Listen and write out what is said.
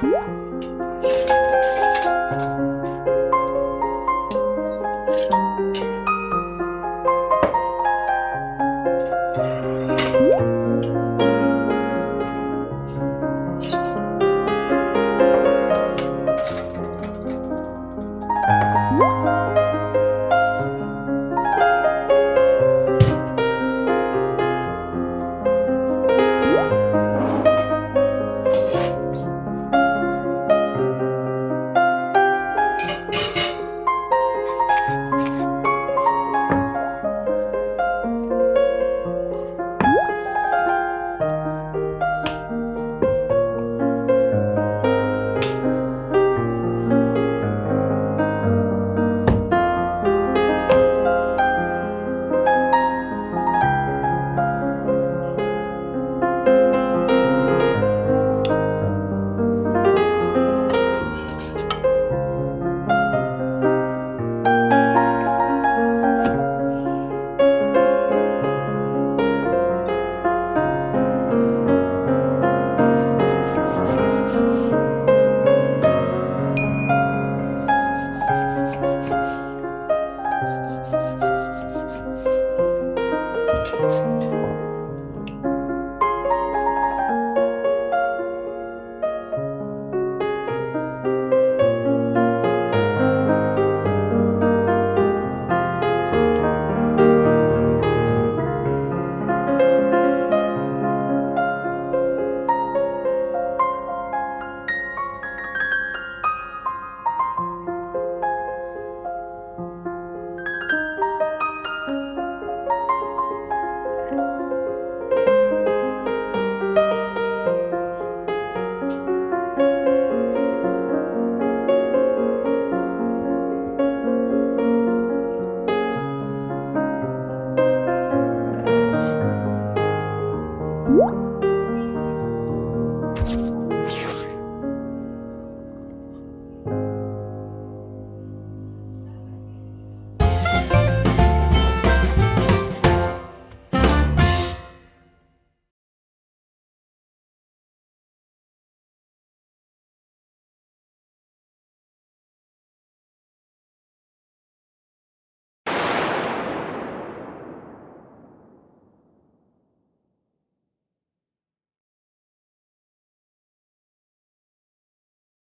Música